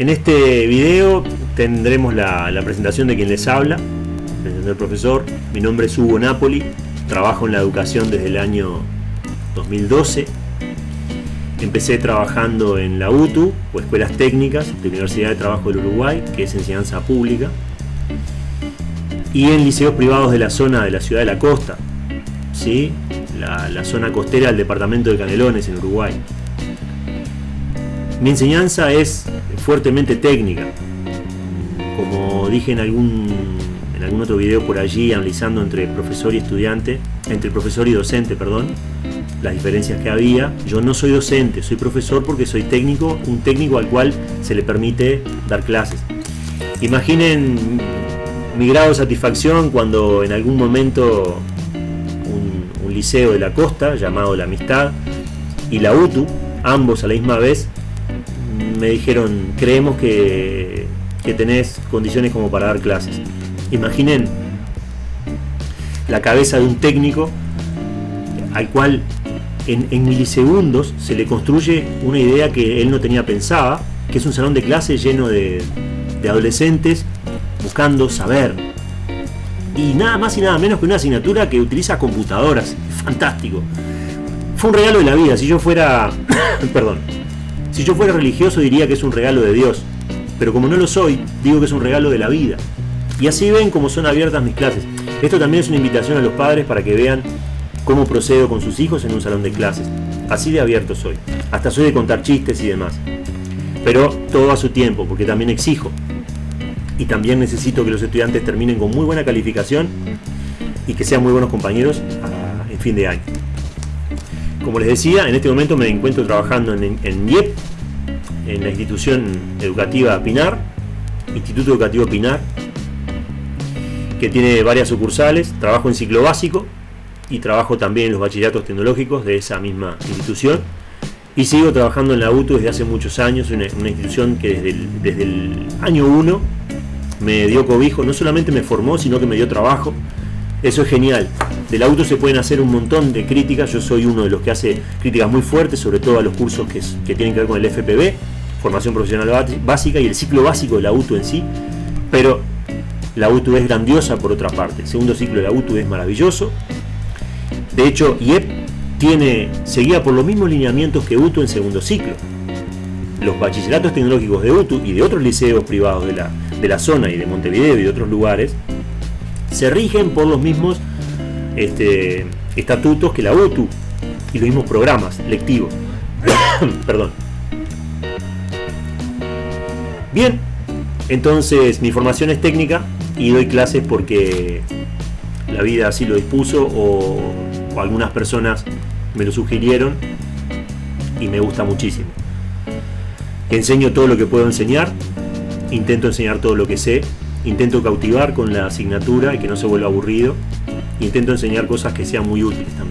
En este video tendremos la, presentación de quien les habla, el profesor. Mi nombre es Hugo Napoli, trabajo en la educación desde el año 2012. Empecé trabajando en la UTU, o Escuelas Técnicas, de Universidad de Trabajo del Uruguay, que es enseñanza pública, y en liceos privados de la zona de la ciudad de la costa, ¿sí? la, la zona costera del departamento de Canelones en Uruguay. Mi enseñanza es fuertemente técnica. Como dije en algún, en algún otro video por allí, analizando entre profesor y estudiante, entre profesor y docente, perdón, las diferencias que había. Yo no soy docente, soy profesor porque soy técnico, un técnico al cual se le permite dar clases. Imaginen mi grado de satisfacción cuando en algún momento un, un liceo de la costa llamado La Amistad y la UTU, ambos a la misma vez, me dijeron, creemos que, tenés condiciones como para dar clases. Imaginen la cabeza de un técnico al cual en, milisegundos se le construye una idea que él no tenía pensada, que es un salón de clases lleno de, de adolescentes buscando saber. Y nada más y nada menos que una asignatura que utiliza computadoras. Fantástico. Fue un regalo de la vida. Si yo fuera... perdón si yo fuera religioso diría que es un regalo de Dios, pero como no lo soy, digo que es un regalo de la vida. Y así ven cómo son abiertas mis clases. Esto también es una invitación a los padres para que vean cómo procedo con sus hijos en un salón de clases. Así de abierto soy. Hasta soy de contar chistes y demás. Pero todo a su tiempo, porque también exijo. Y también necesito que los estudiantes terminen con muy buena calificación y que sean muy buenos compañeros en fin de año. Como les decía, en este momento me encuentro trabajando en, en IEP, en la institución educativa Pinar, Instituto Educativo Pinar, que tiene varias sucursales, trabajo en ciclo básico y trabajo también en los bachilleratos tecnológicos de esa misma institución. Y sigo trabajando en la UTU desde hace muchos años, una, una institución que desde el, desde el año 1 me dio cobijo, no solamente me formó, sino que me dio trabajo. Eso es genial. Del auto se pueden hacer un montón de críticas, yo soy uno de los que hace críticas muy fuertes, sobre todo a los cursos que, tienen que ver con el FPB, formación profesional básica y el ciclo básico de la UTU en sí, pero la UTU es grandiosa por otra parte, el segundo ciclo de la UTU es maravilloso, de hecho IEP tiene, seguía por los mismos lineamientos que UTU en segundo ciclo. Los bachilleratos tecnológicos de UTU y de otros liceos privados de la, de la zona y de Montevideo y de otros lugares se rigen por los mismos este, estatutos que la UTU y los mismos programas lectivos. Perdón. Bien, entonces mi formación es técnica y doy clases porque la vida así lo dispuso o, o algunas personas me lo sugirieron y me gusta muchísimo. Enseño todo lo que puedo enseñar, intento enseñar todo lo que sé, intento cautivar con la asignatura y que no se vuelva aburrido intento enseñar cosas que sean muy útiles también.